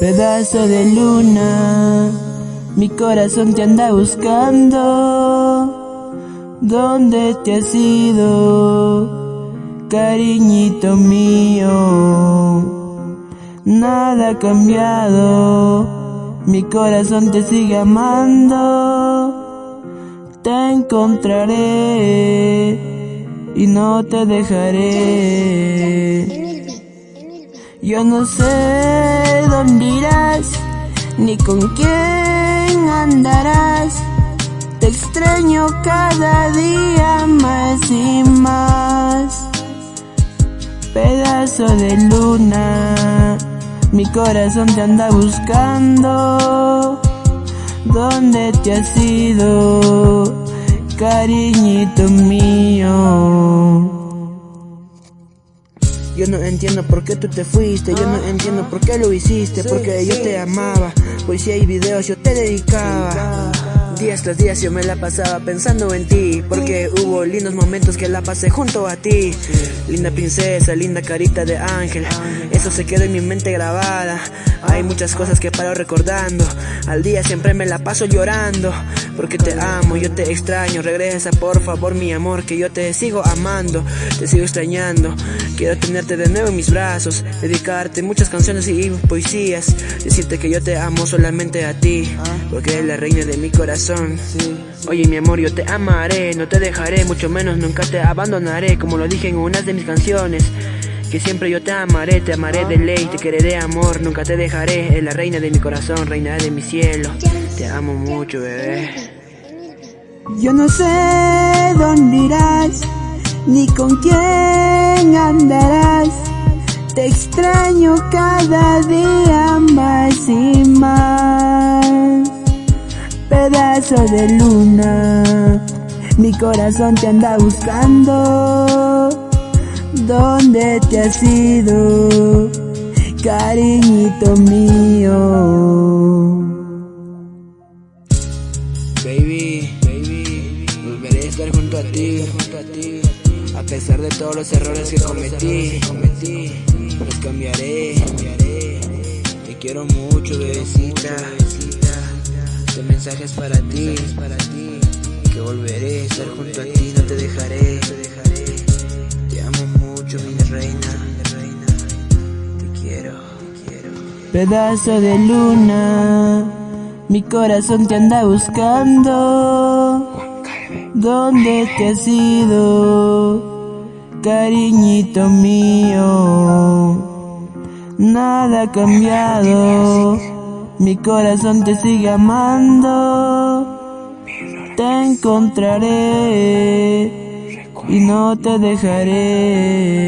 Pedazo de luna, mi corazón te anda buscando. ¿Dónde te has ido, cariñito mío? Nada ha cambiado, mi corazón te sigue amando. Te encontraré y no te dejaré. Yo no sé dónde irás, ni con quién andarás. Te extraño cada día más y más. Pedazo de luna, mi corazón te anda buscando. ¿Dónde te has ido, cariñito mío? Yo no entiendo por qué tú te fuiste, yo no entiendo por qué lo hiciste, porque yo te amaba, pues si hay videos yo te dedicaba. Días tras días yo me la pasaba pensando en ti, porque hubo lindos momentos que la pasé junto a ti. Linda princesa, linda carita de ángel, eso se quedó en mi mente grabada. Hay muchas cosas que paro recordando, al día siempre me la paso llorando, porque te amo, yo te extraño. Regresa por favor mi amor, que yo te sigo amando, te sigo extrañando. Quiero tenerte de nuevo en mis brazos, dedicarte muchas canciones y poesías, decirte que yo te amo solamente a ti, porque eres la reina de mi corazón. Oye mi amor, yo te amaré, no te dejaré, mucho menos nunca te abandonaré, como lo dije en una de mis canciones. Que siempre yo te amaré, te amaré de ley, te quereré amor, nunca te dejaré, es la reina de mi corazón, reina de mi cielo. Te amo mucho, bebé. Yo no sé dónde irás, ni con quién andarás. Te extraño cada día más y más pedazo de luna. Mi corazón te anda buscando. ¿Dónde te has ido, cariñito mío? Estar junto a ti, a pesar de todos los errores que cometí, los cambiaré. Te quiero mucho, bebecita. Este mensaje es para ti. Que volveré a estar junto a ti, no te dejaré, te amo mucho, mi reina. Te quiero, te quiero. Pedazo de luna, mi corazón te anda buscando. ¿Dónde te has ido, cariñito mío? Nada ha cambiado. Mi corazón te sigue amando, te encontraré y no te dejaré.